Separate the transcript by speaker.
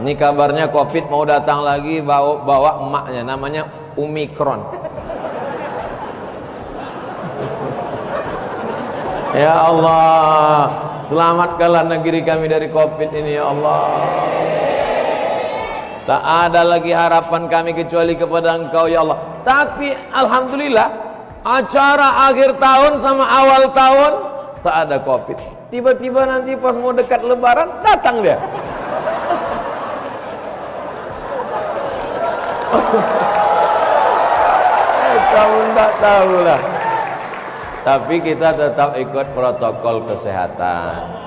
Speaker 1: Ini kabarnya Covid mau datang lagi bawa, bawa emaknya namanya Omikron. ya Allah, selamatkanlah negeri kami dari Covid ini ya Allah. Tak ada lagi harapan kami kecuali kepada Engkau ya Allah. Tapi alhamdulillah acara akhir tahun sama awal tahun tak ada Covid. Tiba-tiba nanti pas mau dekat lebaran datang dia. Kamu tak tahu lah. Tapi kita tetap ikut protokol kesehatan.